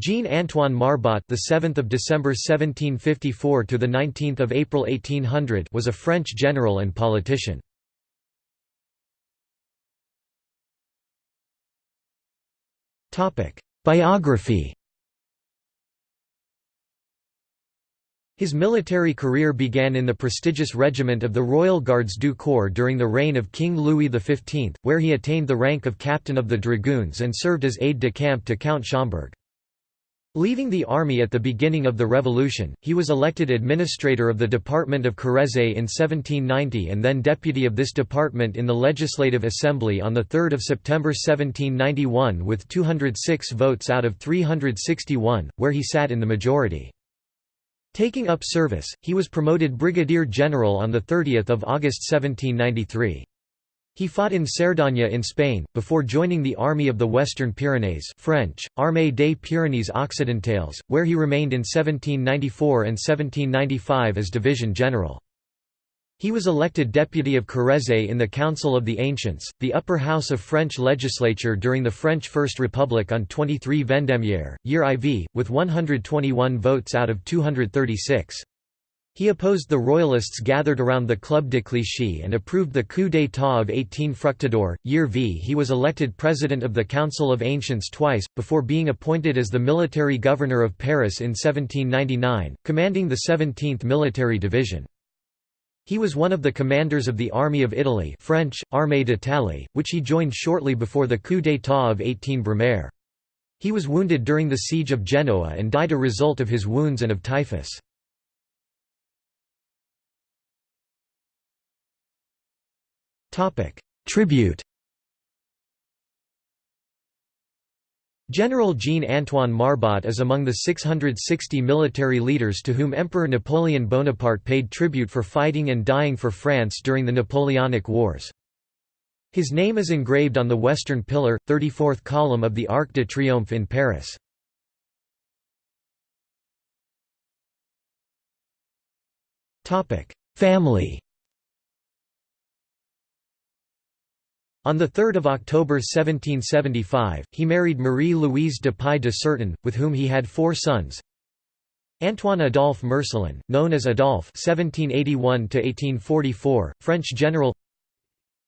Jean-Antoine Marbot, the 7th of December 1754 to the 19th of April 1800, was a French general and politician. Topic: Biography. His military career began in the prestigious regiment of the Royal Guards du Corps during the reign of King Louis XV, where he attained the rank of captain of the dragoons and served as aide-de-camp to Count Schomberg. Leaving the army at the beginning of the Revolution, he was elected administrator of the Department of Corrèze in 1790 and then deputy of this department in the Legislative Assembly on 3 September 1791 with 206 votes out of 361, where he sat in the majority. Taking up service, he was promoted brigadier general on 30 August 1793. He fought in Cerdagne in Spain, before joining the Army of the Western Pyrenees French, Armée des Pyrénées Occidentales, where he remained in 1794 and 1795 as division general. He was elected deputy of Corrèze in the Council of the Ancients, the upper house of French legislature during the French First Republic on 23 Vendémiaire, year IV, with 121 votes out of 236. He opposed the royalists gathered around the Club de Clichy and approved the coup d'état of 18 Fructidor, year V. He was elected president of the Council of Ancients twice, before being appointed as the military governor of Paris in 1799, commanding the 17th Military Division. He was one of the commanders of the Army of Italy French, Armée d'Italie, which he joined shortly before the coup d'état of 18 Brumaire. He was wounded during the siege of Genoa and died a result of his wounds and of typhus. Tribute General Jean-Antoine Marbot is among the 660 military leaders to whom Emperor Napoleon Bonaparte paid tribute for fighting and dying for France during the Napoleonic Wars. His name is engraved on the western pillar, 34th column of the Arc de Triomphe in Paris. Family On 3 October 1775, he married Marie-Louise de Pai de Certain, with whom he had four sons. Antoine Adolphe Marcellin, known as Adolphe (1781–1844), French general.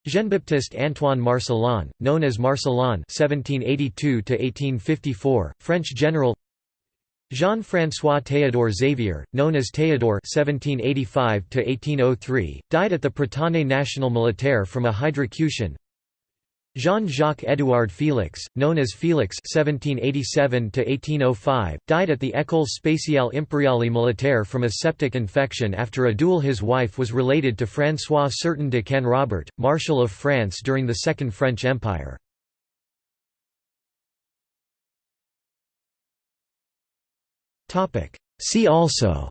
Jean-Baptiste Antoine Marcellin, known as Marcellin (1782–1854), French general. Jean-François Théodore Xavier, known as Théodore (1785–1803), died at the Prytanée National Militaire from a hydrocution. Jean-Jacques Édouard Félix, known as Félix (1787–1805), died at the École spéciale impériale militaire from a septic infection after a duel. His wife was related to François Certain de Canrobert, Marshal of France during the Second French Empire. Topic. See also.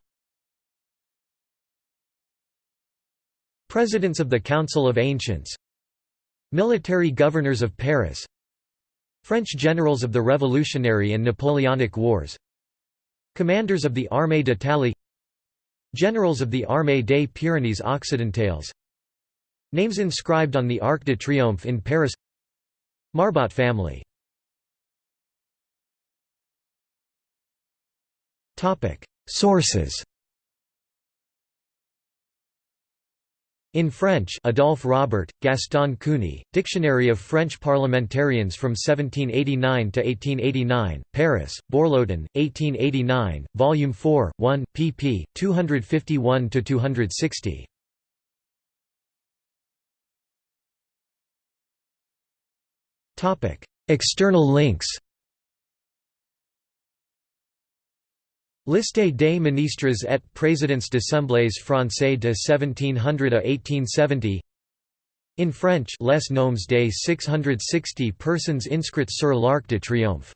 Presidents of the Council of Ancients Military governors of Paris. French generals of the Revolutionary and Napoleonic Wars. Commanders of the Armée d'Italie. Generals of the Armée des Pyrénées Occidentales. Names inscribed on the Arc de Triomphe in Paris. Marbot family. Sources In French Adolphe Robert, Gaston Cougny, Dictionary of French Parliamentarians from 1789 to 1889, Paris, Bourloton, 1889, Volume 4, 1, pp. 251–260. External links Liste des ministres et présidents d'assemblées françaises de 1700 à 1870 In French Les noms des 660 personnes inscrites sur l'Arc de Triomphe